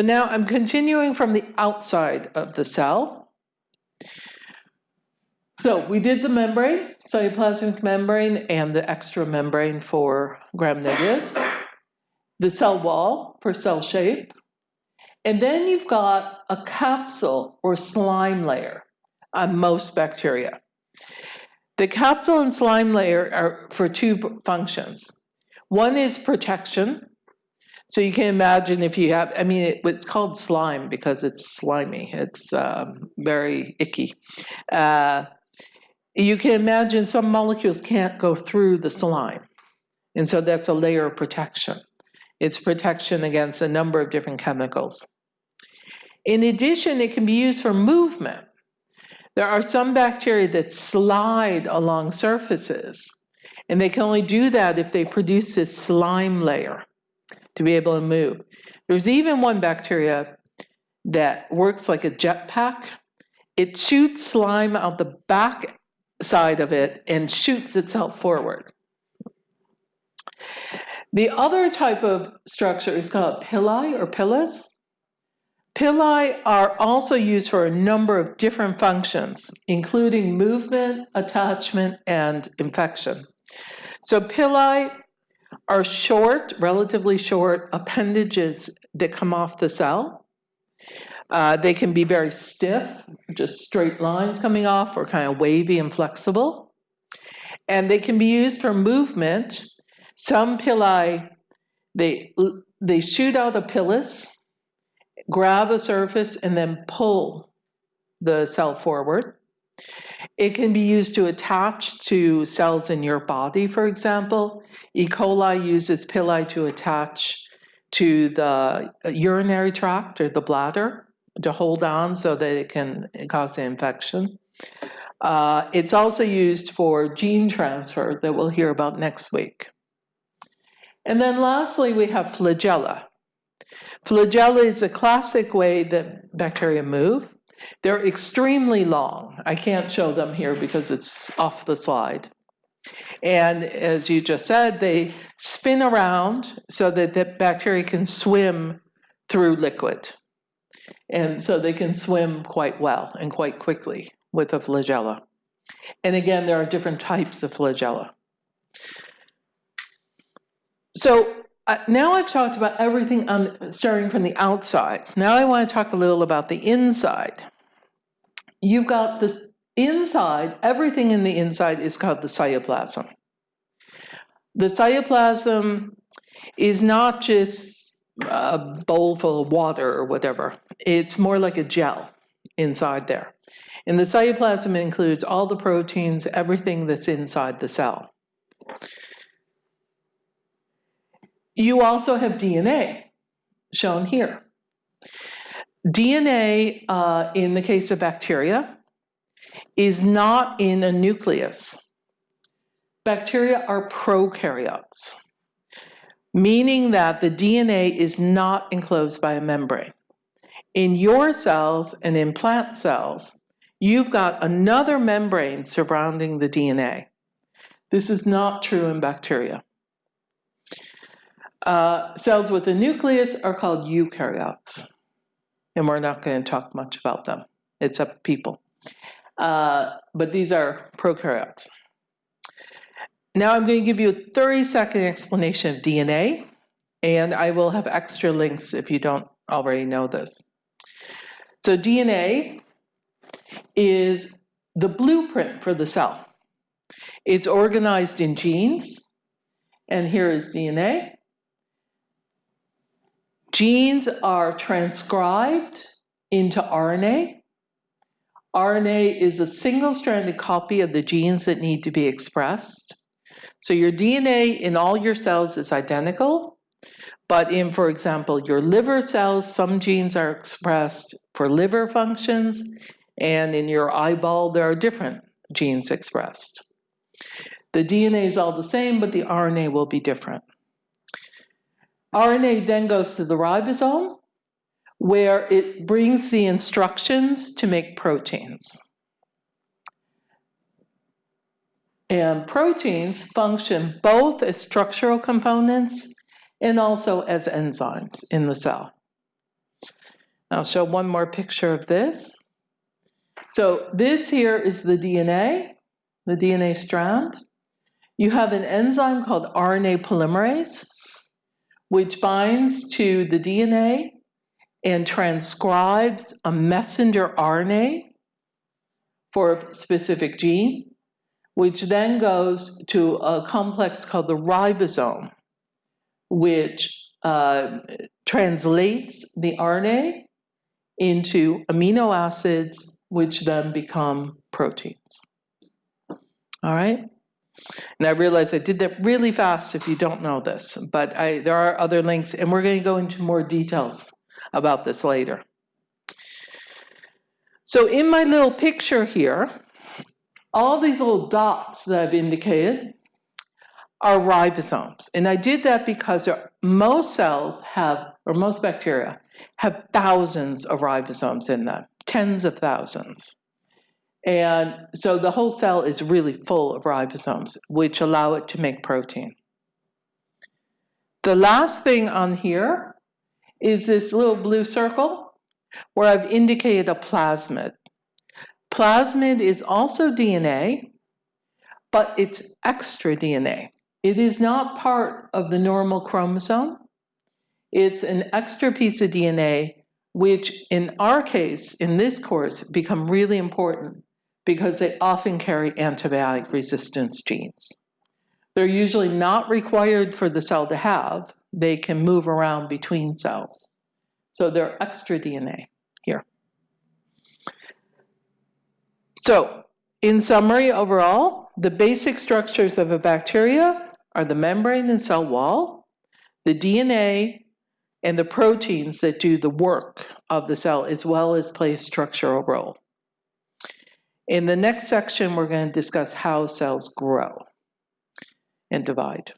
Now I'm continuing from the outside of the cell. So we did the membrane, cytoplasmic membrane, and the extra membrane for gram negatives, the cell wall for cell shape, and then you've got a capsule or slime layer on most bacteria. The capsule and slime layer are for two functions. One is protection, so you can imagine if you have, I mean, it, it's called slime because it's slimy. It's um, very icky. Uh, you can imagine some molecules can't go through the slime. And so that's a layer of protection. It's protection against a number of different chemicals. In addition, it can be used for movement. There are some bacteria that slide along surfaces, and they can only do that if they produce this slime layer to be able to move. There's even one bacteria that works like a jetpack. It shoots slime out the back side of it and shoots itself forward. The other type of structure is called pili or pilus. Pili are also used for a number of different functions, including movement, attachment, and infection. So pili are short, relatively short appendages that come off the cell. Uh, they can be very stiff, just straight lines coming off, or kind of wavy and flexible. And they can be used for movement. Some pili, they, they shoot out a pilus, grab a surface, and then pull the cell forward. It can be used to attach to cells in your body, for example. E. coli uses pili to attach to the urinary tract or the bladder to hold on so that it can cause the infection. Uh, it's also used for gene transfer that we'll hear about next week. And then lastly, we have flagella. Flagella is a classic way that bacteria move. They're extremely long. I can't show them here because it's off the slide. And as you just said, they spin around so that the bacteria can swim through liquid. And so they can swim quite well and quite quickly with a flagella. And again, there are different types of flagella. So uh, now I've talked about everything on, starting from the outside. Now I want to talk a little about the inside. You've got this inside, everything in the inside is called the cytoplasm. The cytoplasm is not just a bowl full of water or whatever. It's more like a gel inside there. And the cytoplasm includes all the proteins, everything that's inside the cell. You also have DNA, shown here. DNA, uh, in the case of bacteria, is not in a nucleus. Bacteria are prokaryotes, meaning that the DNA is not enclosed by a membrane. In your cells and in plant cells, you've got another membrane surrounding the DNA. This is not true in bacteria. Uh, cells with a nucleus are called eukaryotes, and we're not going to talk much about them. It's up people. Uh, but these are prokaryotes. Now I'm going to give you a 30 second explanation of DNA, and I will have extra links if you don't already know this. So DNA is the blueprint for the cell. It's organized in genes, and here is DNA. Genes are transcribed into RNA. RNA is a single-stranded copy of the genes that need to be expressed. So your DNA in all your cells is identical, but in, for example, your liver cells, some genes are expressed for liver functions, and in your eyeball, there are different genes expressed. The DNA is all the same, but the RNA will be different. RNA then goes to the ribosome, where it brings the instructions to make proteins. And proteins function both as structural components and also as enzymes in the cell. I'll show one more picture of this. So this here is the DNA, the DNA strand. You have an enzyme called RNA polymerase, which binds to the DNA and transcribes a messenger RNA for a specific gene, which then goes to a complex called the ribosome, which uh, translates the RNA into amino acids, which then become proteins. All right? And I realize I did that really fast if you don't know this, but I, there are other links, and we're going to go into more details about this later. So in my little picture here, all these little dots that I've indicated are ribosomes. And I did that because most cells have, or most bacteria, have thousands of ribosomes in them, tens of thousands. And so the whole cell is really full of ribosomes, which allow it to make protein. The last thing on here is this little blue circle where I've indicated a plasmid. Plasmid is also DNA, but it's extra DNA. It is not part of the normal chromosome. It's an extra piece of DNA, which in our case, in this course, become really important because they often carry antibiotic resistance genes. They're usually not required for the cell to have. They can move around between cells. So they're extra DNA here. So in summary, overall, the basic structures of a bacteria are the membrane and cell wall, the DNA, and the proteins that do the work of the cell as well as play a structural role. In the next section, we're going to discuss how cells grow and divide.